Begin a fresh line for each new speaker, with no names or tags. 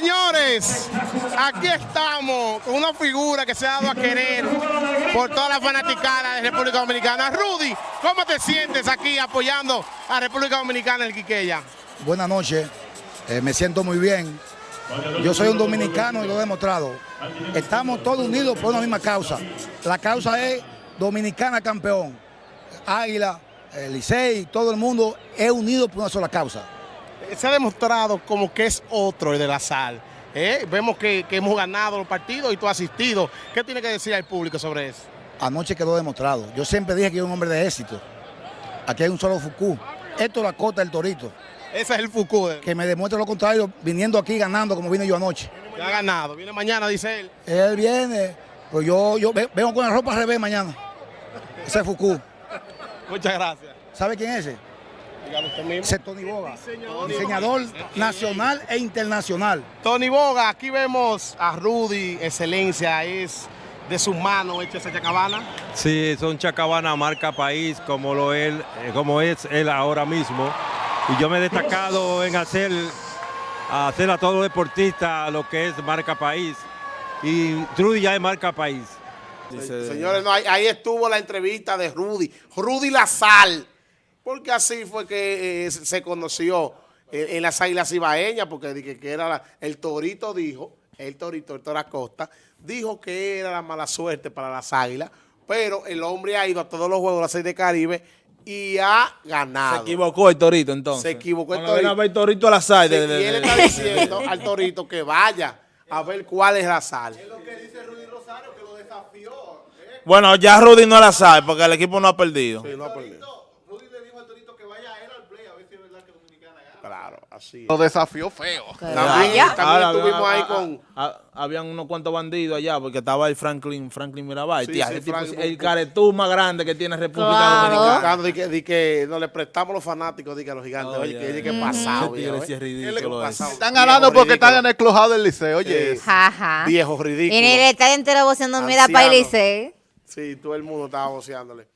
Señores, aquí estamos con una figura que se ha dado a querer por toda la fanaticada de República Dominicana. Rudy, ¿cómo te sientes aquí apoyando a República Dominicana en Quiqueya?
Buenas noches, eh, me siento muy bien. Yo soy un dominicano y lo he demostrado. Estamos todos unidos por una misma causa. La causa es Dominicana campeón. Águila, el Licey, todo el mundo es unido por una sola causa.
Se ha demostrado como que es otro el de la sal. ¿eh? Vemos que, que hemos ganado los partidos y tú has asistido. ¿Qué tiene que decir al público sobre eso?
Anoche quedó demostrado. Yo siempre dije que era un hombre de éxito. Aquí hay un solo Fucú. Esto es la cota del Torito.
Ese es el Foucault.
Que me demuestre lo contrario viniendo aquí ganando como vine yo anoche.
Ya ha ganado. Viene mañana, dice él.
Él viene, pues yo, yo ve- vengo con la ropa al revés mañana. Ese es Fucú.
Muchas gracias.
¿Sabe quién es ese? Ese es Tony Boga. Diseñador nacional e internacional.
Tony Boga, aquí vemos a Rudy, excelencia, es de sus manos hecha esa chacabana.
Sí, son Chacabana marca país como lo él, eh, como es él ahora mismo. Y yo me he destacado en hacer, hacer a todos los deportistas lo que es marca país. Y Trudy ya es marca país.
Señores, no, ahí, ahí estuvo la entrevista de Rudy, Rudy Lazal, porque así fue que eh, se conoció eh, en las Águilas Ibaeñas, porque dije que era la- el Torito dijo, el Torito, el Toro Acosta, dijo que era la mala suerte para las Águilas, pero el hombre ha ido a todos los juegos de la Serie de Caribe y ha ganado.
Se equivocó el Torito entonces.
Se equivocó el Torito.
a ver Torito a la sal.
Y él está diciendo al Torito que vaya a ver cuál es la sal.
Bueno, ya Rudy no la sabe porque el equipo no ha perdido.
Sí, no ha perdido. Claro, así es.
Lo desafió feo.
También,
Ya.
también
Ahora,
estuvimos
ah,
ahí
ah,
con...
ah, habían unos cuantos bandidos allá porque estaba el Franklin, Franklin Mirabal.
Sí,
Tía,
sí,
ese tipo es el caretú más grande que tiene República
Claro.
Dominicana.
Di que, di que no le prestamos los fanáticos di que a los gigantes.
Oh,
Oye,
ya,
que, di
ya.
que pasado,
Ese tigre
viejo,
sí
¿eh?
es ridículo
Qué
ese.
pasado.
Están
Viejo
ganando porque
ridículo.
están en el clojado del liceo. Oye,
Es
Jaja.
Viejo ridículo.
Y en el estadio entero voceando, mira para
Anciano.
Licey.
Sí, todo el mundo estaba voceándole.